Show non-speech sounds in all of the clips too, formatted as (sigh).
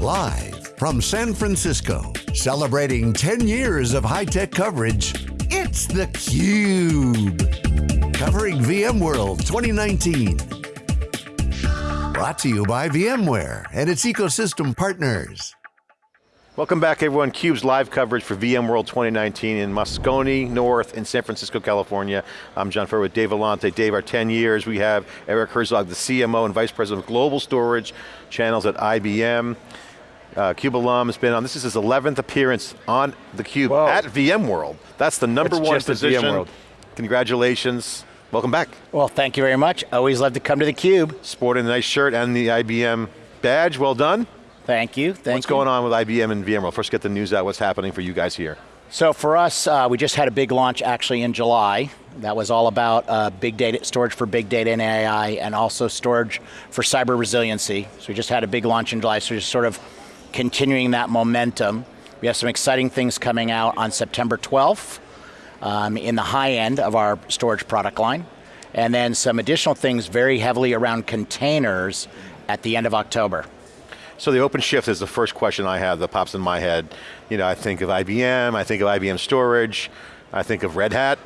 Live from San Francisco, celebrating 10 years of high-tech coverage, it's theCUBE. Covering VMworld 2019. Brought to you by VMware and its ecosystem partners. Welcome back everyone, CUBE's live coverage for VMworld 2019 in Moscone North in San Francisco, California. I'm John Furrier with Dave Vellante. Dave, our 10 years, we have Eric Herzog, the CMO and Vice President of Global Storage Channels at IBM. Uh, CUBE alum has been on, this is his 11th appearance on the Cube Whoa. at VMworld. That's the number it's one position. Congratulations, welcome back. Well, thank you very much. Always love to come to the Cube. Sporting the nice shirt and the IBM badge, well done. Thank you, thank What's you. going on with IBM and VMworld? First get the news out, what's happening for you guys here? So for us, uh, we just had a big launch actually in July. That was all about uh, big data, storage for big data and AI, and also storage for cyber resiliency. So we just had a big launch in July, so just sort of continuing that momentum. We have some exciting things coming out on September 12th um, in the high end of our storage product line. And then some additional things very heavily around containers at the end of October. So the OpenShift is the first question I have that pops in my head. You know, I think of IBM, I think of IBM storage, I think of Red Hat,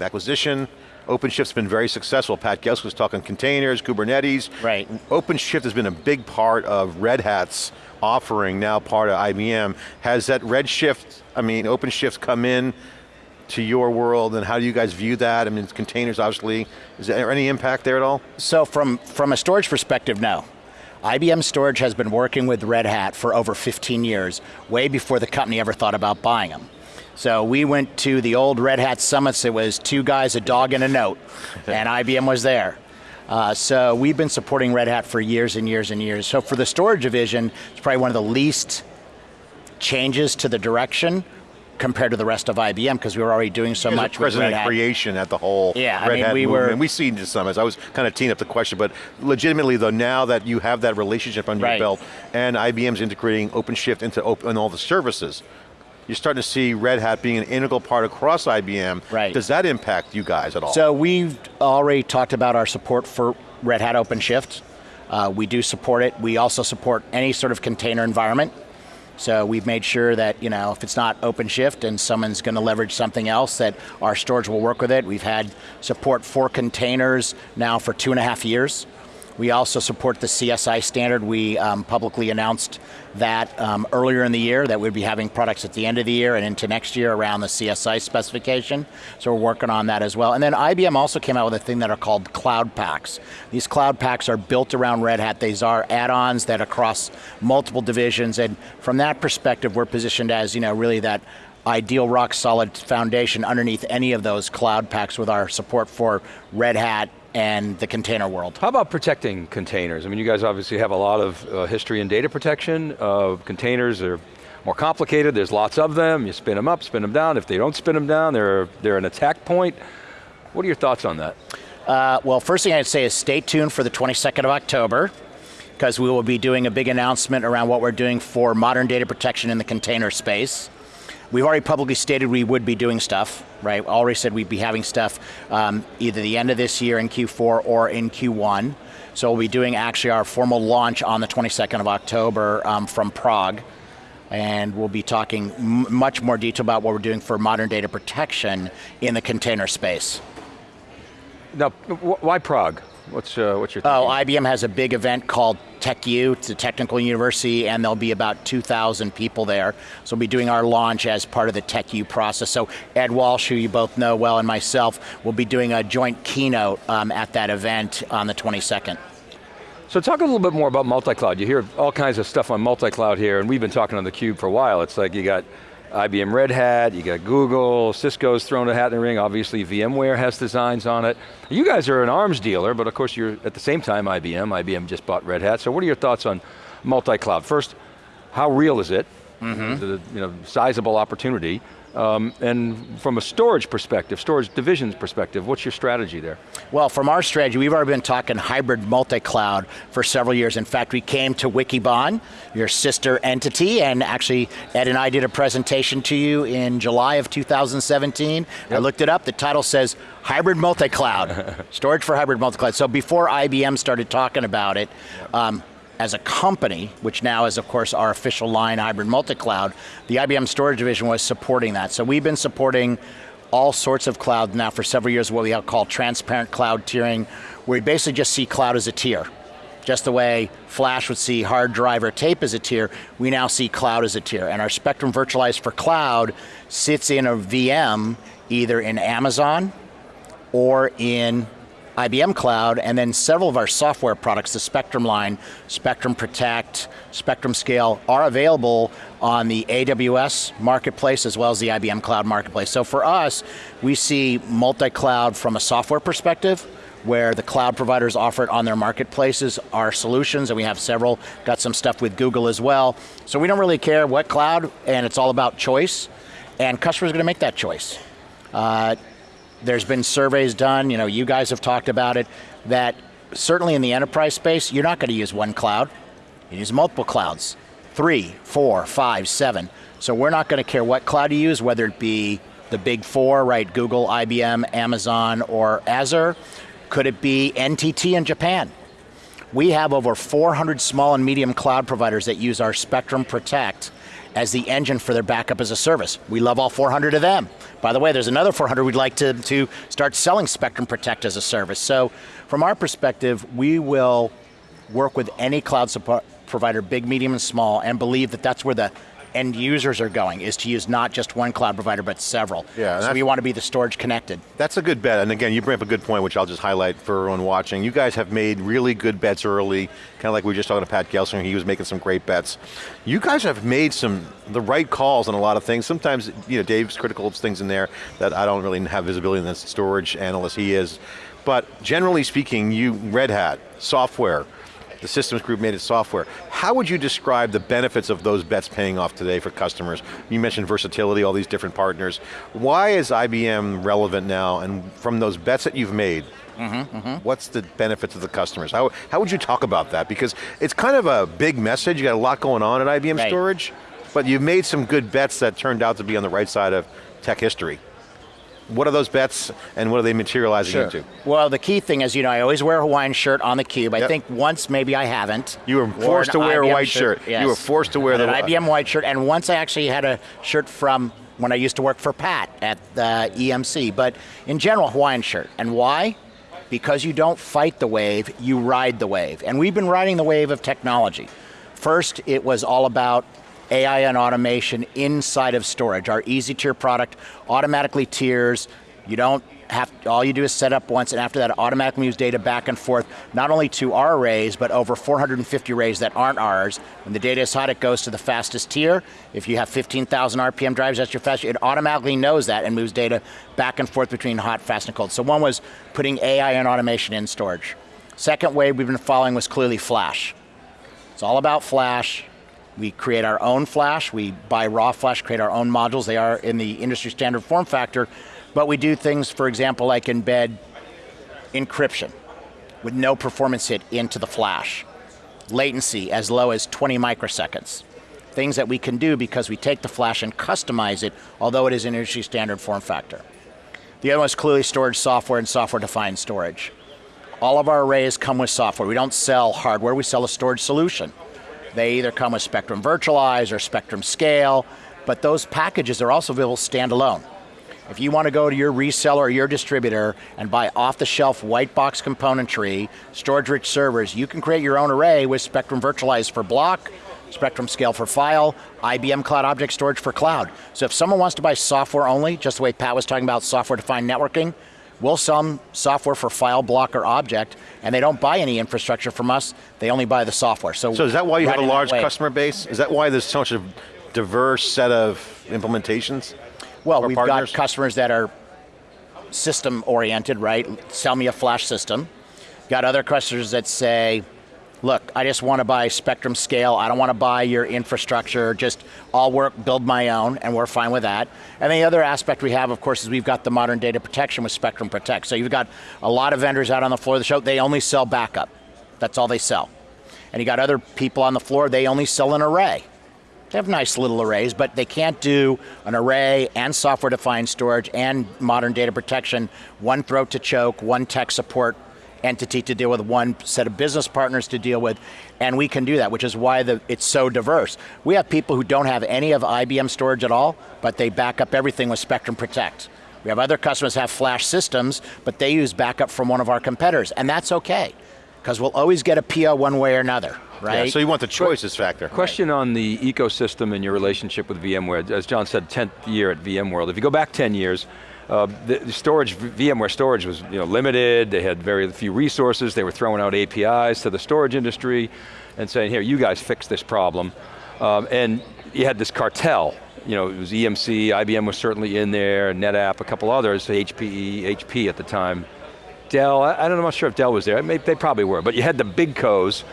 acquisition. OpenShift's been very successful. Pat Gelsinger was talking containers, Kubernetes. Right. OpenShift has been a big part of Red Hat's offering, now part of IBM. Has that Redshift, I mean, OpenShift come in to your world and how do you guys view that? I mean, containers obviously, is there any impact there at all? So from, from a storage perspective, no. IBM Storage has been working with Red Hat for over 15 years, way before the company ever thought about buying them. So we went to the old Red Hat summits, it was two guys, a dog and a note, and IBM was there. Uh, so we've been supporting Red Hat for years and years and years. So for the storage division, it's probably one of the least changes to the direction compared to the rest of IBM because we were already doing so much with Red Hat. creation at the whole yeah, Red I mean, Hat we movement. were. And we see into summits. I was kind of teeing up the question, but legitimately though, now that you have that relationship under right. your belt and IBM's integrating OpenShift into open, all the services, you're starting to see Red Hat being an integral part across IBM. Right. Does that impact you guys at all? So we've already talked about our support for Red Hat OpenShift. Uh, we do support it. We also support any sort of container environment. So we've made sure that, you know, if it's not OpenShift and someone's going to leverage something else, that our storage will work with it. We've had support for containers now for two and a half years. We also support the CSI standard. We um, publicly announced that um, earlier in the year, that we'd be having products at the end of the year and into next year around the CSI specification. So we're working on that as well. And then IBM also came out with a thing that are called cloud packs. These cloud packs are built around Red Hat. These are add-ons that across multiple divisions. And from that perspective, we're positioned as you know really that ideal rock solid foundation underneath any of those cloud packs with our support for Red Hat, and the container world. How about protecting containers? I mean, you guys obviously have a lot of uh, history in data protection. Uh, containers are more complicated, there's lots of them, you spin them up, spin them down. If they don't spin them down, they're, they're an attack point. What are your thoughts on that? Uh, well, first thing I'd say is stay tuned for the 22nd of October, because we will be doing a big announcement around what we're doing for modern data protection in the container space. We've already publicly stated we would be doing stuff, right? Already said we'd be having stuff um, either the end of this year in Q4 or in Q1. So we'll be doing actually our formal launch on the 22nd of October um, from Prague. And we'll be talking much more detail about what we're doing for modern data protection in the container space. Now, why Prague? What's, uh, what's your thinking? Oh, IBM has a big event called TechU, it's a technical university, and there'll be about 2,000 people there. So we'll be doing our launch as part of the TechU process. So Ed Walsh, who you both know well, and myself, will be doing a joint keynote um, at that event on the 22nd. So talk a little bit more about multi-cloud. You hear all kinds of stuff on multi-cloud here, and we've been talking on theCUBE for a while. It's like you got IBM Red Hat, you got Google, Cisco's thrown a hat in the ring, obviously VMware has designs on it. You guys are an ARMS dealer, but of course you're at the same time IBM, IBM just bought Red Hat, so what are your thoughts on multi-cloud? First, how real is it? Mm -hmm. The you know, sizable opportunity. Um, and from a storage perspective, storage divisions perspective, what's your strategy there? Well, from our strategy, we've already been talking hybrid multi-cloud for several years. In fact, we came to Wikibon, your sister entity, and actually Ed and I did a presentation to you in July of 2017. Yep. I looked it up, the title says hybrid multi-cloud, (laughs) storage for hybrid multi-cloud. So before IBM started talking about it, um, as a company, which now is of course our official line hybrid multi-cloud, the IBM storage division was supporting that. So we've been supporting all sorts of cloud now for several years, what we call transparent cloud tiering, where we basically just see cloud as a tier. Just the way Flash would see hard drive or tape as a tier, we now see cloud as a tier. And our Spectrum Virtualized for Cloud sits in a VM, either in Amazon or in IBM Cloud, and then several of our software products, the Spectrum line, Spectrum Protect, Spectrum Scale, are available on the AWS marketplace as well as the IBM Cloud marketplace. So for us, we see multi-cloud from a software perspective, where the cloud providers offer it on their marketplaces, our solutions, and we have several, got some stuff with Google as well. So we don't really care what cloud, and it's all about choice, and customers are going to make that choice. Uh, there's been surveys done, you know, you guys have talked about it, that certainly in the enterprise space, you're not going to use one cloud. You use multiple clouds, three, four, five, seven. So we're not going to care what cloud you use, whether it be the big four, right, Google, IBM, Amazon, or Azure. Could it be NTT in Japan? We have over 400 small and medium cloud providers that use our Spectrum Protect as the engine for their backup as a service. We love all 400 of them. By the way, there's another 400 we'd like to, to start selling Spectrum Protect as a service. So from our perspective, we will work with any cloud provider, big, medium, and small, and believe that that's where the end users are going, is to use not just one cloud provider, but several. Yeah, so we want to be the storage connected. That's a good bet, and again, you bring up a good point, which I'll just highlight for everyone watching. You guys have made really good bets early, kind of like we were just talking to Pat Gelsinger, he was making some great bets. You guys have made some, the right calls on a lot of things. Sometimes, you know, Dave's critical of things in there that I don't really have visibility in the storage analyst, he is. But generally speaking, you, Red Hat, software, the systems group made it software. How would you describe the benefits of those bets paying off today for customers? You mentioned versatility, all these different partners. Why is IBM relevant now, and from those bets that you've made, Mm -hmm, mm -hmm. What's the benefit to the customers? How, how would you talk about that? Because it's kind of a big message, you got a lot going on at IBM right. Storage, but you've made some good bets that turned out to be on the right side of tech history what are those bets and what are they materializing sure. into? Well, the key thing is, you know, I always wear a Hawaiian shirt on the cube. I yep. think once maybe I haven't. You were forced to wear IBM a white shirt. shirt. Yes. You were forced to wear the an IBM white shirt, and once I actually had a shirt from when I used to work for Pat at the EMC. But in general, Hawaiian shirt. And why? Because you don't fight the wave, you ride the wave. And we've been riding the wave of technology. First, it was all about AI and automation inside of storage. Our easy tier product automatically tiers. You don't have, all you do is set up once and after that automatically moves data back and forth, not only to our arrays, but over 450 arrays that aren't ours. When the data is hot, it goes to the fastest tier. If you have 15,000 RPM drives, that's your fastest, it automatically knows that and moves data back and forth between hot, fast, and cold. So one was putting AI and automation in storage. Second wave we've been following was clearly flash. It's all about flash, we create our own flash, we buy raw flash, create our own modules, they are in the industry standard form factor, but we do things, for example, like embed encryption with no performance hit into the flash. Latency as low as 20 microseconds. Things that we can do because we take the flash and customize it, although it is an industry standard form factor. The other one is clearly storage software and software defined storage. All of our arrays come with software. We don't sell hardware, we sell a storage solution. They either come with Spectrum Virtualize or Spectrum Scale, but those packages are also available standalone. If you want to go to your reseller or your distributor and buy off-the-shelf white box componentry, storage-rich servers, you can create your own array with Spectrum Virtualize for block, Spectrum Scale for file, IBM Cloud Object Storage for cloud. So if someone wants to buy software only, just the way Pat was talking about software-defined networking, We'll sell them software for file, block, or object, and they don't buy any infrastructure from us, they only buy the software. So, so is that why you have a large customer base? Is that why there's such a diverse set of implementations? Well, we've partners? got customers that are system oriented, right? Sell me a flash system. Got other customers that say, look, I just want to buy Spectrum Scale, I don't want to buy your infrastructure, just I'll work, build my own, and we're fine with that. And the other aspect we have, of course, is we've got the modern data protection with Spectrum Protect. So you've got a lot of vendors out on the floor of the show, they only sell backup. That's all they sell. And you got other people on the floor, they only sell an array. They have nice little arrays, but they can't do an array and software-defined storage and modern data protection, one throat to choke, one tech support entity to deal with, one set of business partners to deal with, and we can do that, which is why the, it's so diverse. We have people who don't have any of IBM storage at all, but they back up everything with Spectrum Protect. We have other customers have flash systems, but they use backup from one of our competitors, and that's okay, because we'll always get a PO one way or another, right? Yeah, so you want the choices factor. Question on the ecosystem and your relationship with VMware. As John said, 10th year at VMworld. If you go back 10 years, uh, the, storage, VMware storage was you know, limited, they had very few resources, they were throwing out APIs to the storage industry and saying, here, you guys fix this problem. Um, and you had this cartel, you know, it was EMC, IBM was certainly in there, NetApp, a couple others, HPE, HP at the time. Dell, I, I don't know, I'm not sure if Dell was there, they probably were, but you had the big co's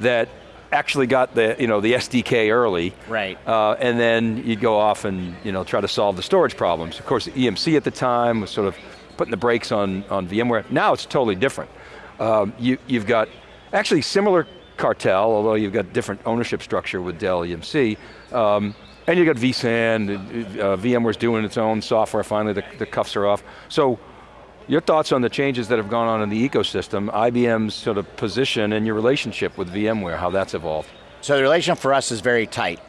that actually got the, you know, the SDK early. Right. Uh, and then you'd go off and you know, try to solve the storage problems. Of course, EMC at the time was sort of putting the brakes on, on VMware. Now it's totally different. Um, you, you've got actually similar cartel, although you've got different ownership structure with Dell EMC. Um, and you've got vSAN, uh, VMware's doing its own software, finally the, the cuffs are off. So your thoughts on the changes that have gone on in the ecosystem, IBM's sort of position and your relationship with VMware, how that's evolved? So the relationship for us is very tight.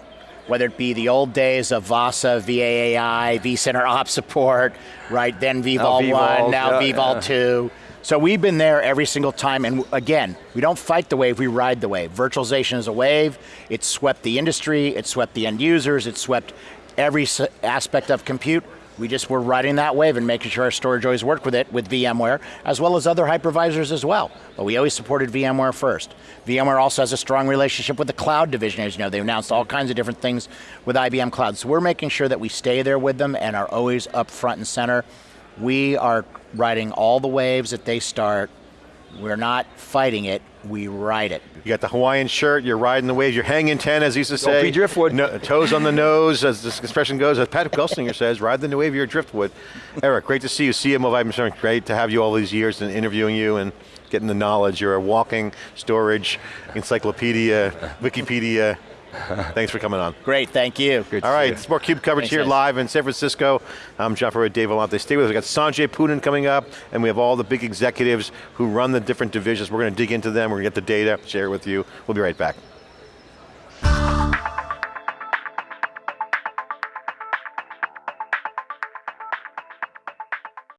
Whether it be the old days of VASA, VAAI, vCenter Op support, right, then oh, vVol 1, now yeah, vVol yeah. 2. So we've been there every single time, and again, we don't fight the wave, we ride the wave. Virtualization is a wave, it swept the industry, it swept the end users, it swept every aspect of compute. We just were riding that wave and making sure our storage always worked with it, with VMware, as well as other hypervisors as well. But we always supported VMware first. VMware also has a strong relationship with the cloud division, as you know. They announced all kinds of different things with IBM Cloud. So we're making sure that we stay there with them and are always up front and center. We are riding all the waves that they start. We're not fighting it, we ride it. You got the Hawaiian shirt, you're riding the waves, you're hanging 10 as he used to say. Don't be driftwood. No, toes on the nose, as this expression goes, as Pat Gelsinger says, ride the new wave, you're driftwood. Eric, great to see you, CMO of IBM. Great to have you all these years and interviewing you and getting the knowledge. You're a walking storage encyclopedia, Wikipedia. (laughs) Thanks for coming on. Great, thank you. Good All right, it's more CUBE coverage Thanks, here guys. live in San Francisco. I'm John Furrier, Dave Vellante. Stay with us. We got Sanjay Poonen coming up, and we have all the big executives who run the different divisions. We're going to dig into them, we're going to get the data, share it with you. We'll be right back.